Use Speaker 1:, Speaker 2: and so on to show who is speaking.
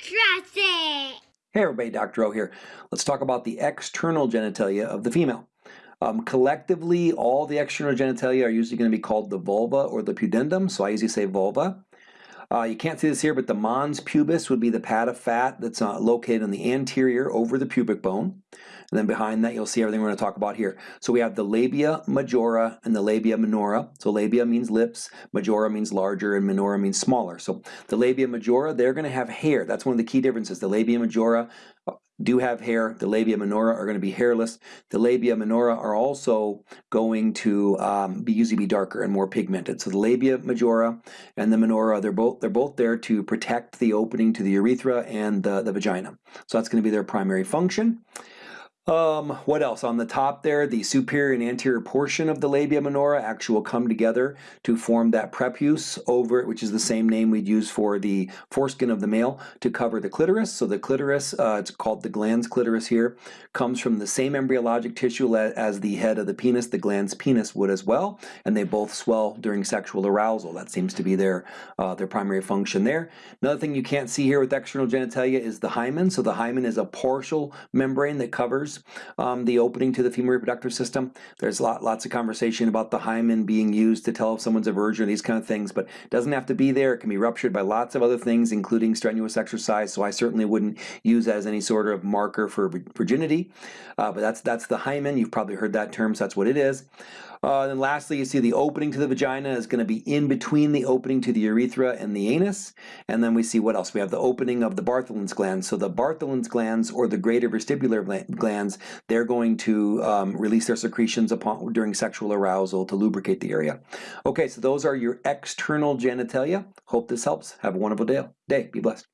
Speaker 1: It.
Speaker 2: Hey everybody, Dr. O here. Let's talk about the external genitalia of the female. Um, collectively, all the external genitalia are usually going to be called the vulva or the pudendum, so I usually say vulva. Uh, you can't see this here, but the mons pubis would be the pad of fat that's uh, located on the anterior over the pubic bone. And then behind that, you'll see everything we're going to talk about here. So we have the labia majora and the labia minora. So labia means lips, majora means larger, and minora means smaller. So the labia majora, they're going to have hair. That's one of the key differences. The labia majora uh, do have hair. The labia minora are going to be hairless. The labia minora are also going to um, be usually be darker and more pigmented. So the labia majora and the minora, they're both they're both there to protect the opening to the urethra and the, the vagina. So that's going to be their primary function. Um, what else? On the top there, the superior and anterior portion of the labia minora actually will come together to form that prepuce over it, which is the same name we'd use for the foreskin of the male to cover the clitoris. So the clitoris, uh, it's called the glans clitoris here, comes from the same embryologic tissue as the head of the penis, the glans penis would as well, and they both swell during sexual arousal. That seems to be their, uh, their primary function there. Another thing you can't see here with external genitalia is the hymen. So the hymen is a partial membrane that covers um, the opening to the female reproductive system. There's lot, lots of conversation about the hymen being used to tell if someone's a virgin, these kind of things, but it doesn't have to be there. It can be ruptured by lots of other things, including strenuous exercise, so I certainly wouldn't use as any sort of marker for virginity, uh, but that's, that's the hymen. You've probably heard that term, so that's what it is. Uh, then lastly, you see the opening to the vagina is going to be in between the opening to the urethra and the anus. And then we see what else? We have the opening of the Bartholin's glands. So the Bartholin's glands or the greater vestibular glands, they're going to um, release their secretions upon during sexual arousal to lubricate the area. Okay, so those are your external genitalia. Hope this helps. Have a wonderful day. day. Be blessed.